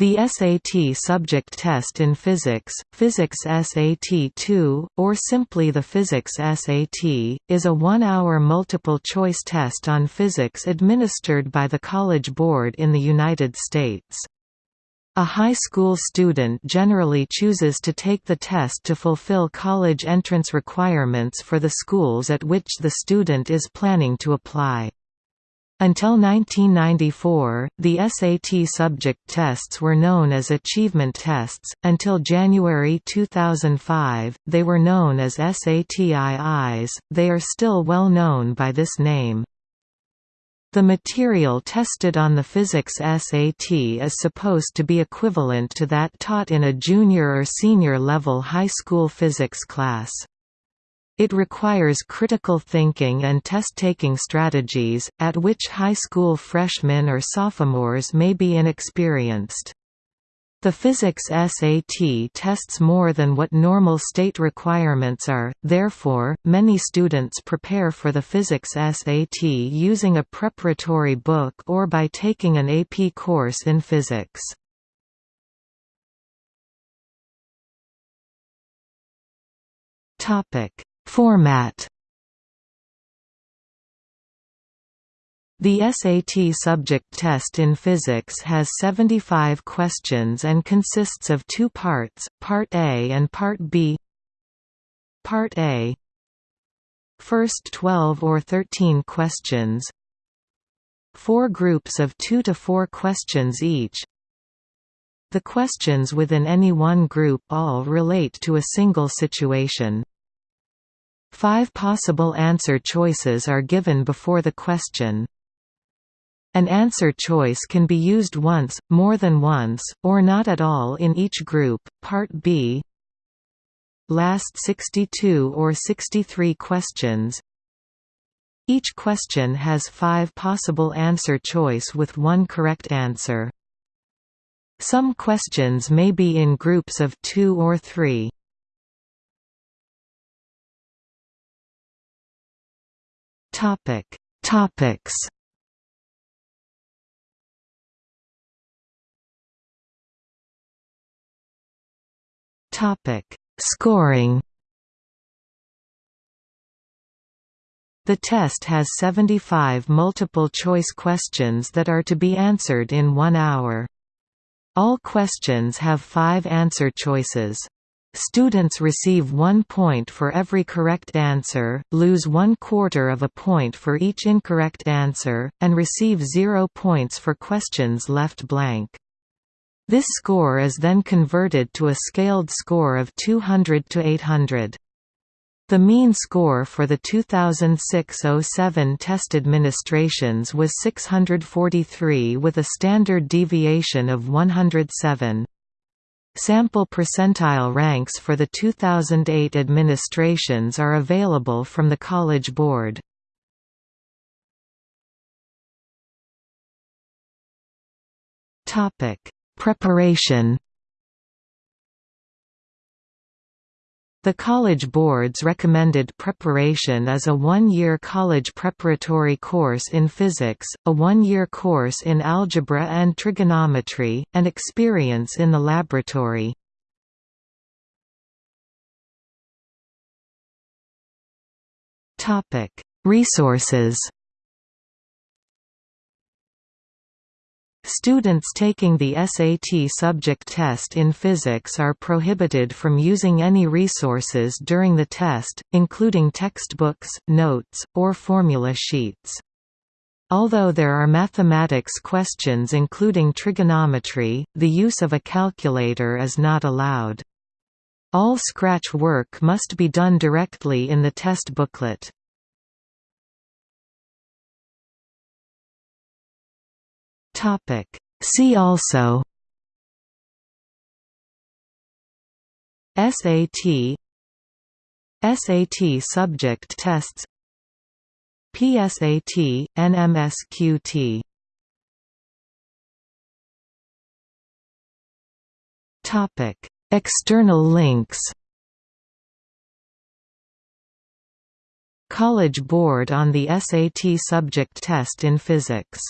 The SAT subject test in physics, Physics SAT-2, or simply the Physics SAT, is a one-hour multiple-choice test on physics administered by the College Board in the United States. A high school student generally chooses to take the test to fulfill college entrance requirements for the schools at which the student is planning to apply. Until 1994, the SAT subject tests were known as achievement tests. Until January 2005, they were known as SAT-IIs. They are still well known by this name. The material tested on the physics SAT is supposed to be equivalent to that taught in a junior or senior level high school physics class. It requires critical thinking and test-taking strategies, at which high school freshmen or sophomores may be inexperienced. The physics SAT tests more than what normal state requirements are, therefore, many students prepare for the physics SAT using a preparatory book or by taking an AP course in physics. Topic Format. The SAT subject test in physics has 75 questions and consists of two parts, Part A and Part B. Part A. First 12 or 13 questions. Four groups of two to four questions each. The questions within any one group all relate to a single situation Five possible answer choices are given before the question. An answer choice can be used once, more than once, or not at all in each group. Part B Last 62 or 63 questions Each question has five possible answer choice with one correct answer. Some questions may be in groups of two or three. Topic Topics Topic Scoring The test has 75 multiple-choice questions that are to be answered in one hour. All questions have five answer choices. Students receive one point for every correct answer, lose one quarter of a point for each incorrect answer, and receive zero points for questions left blank. This score is then converted to a scaled score of 200 to 800. The mean score for the 2006–07 test administrations was 643 with a standard deviation of 107. Sample percentile ranks for the 2008 administrations are available from the College Board. Preparation The College Board's recommended preparation is a one-year college preparatory course in physics, a one-year course in algebra and trigonometry, and experience in the laboratory. Resources Students taking the SAT subject test in physics are prohibited from using any resources during the test, including textbooks, notes, or formula sheets. Although there are mathematics questions including trigonometry, the use of a calculator is not allowed. All scratch work must be done directly in the test booklet. Topic. See also SAT SAT subject tests PSAT, NMSQT Topic. External links College Board on the SAT subject test in physics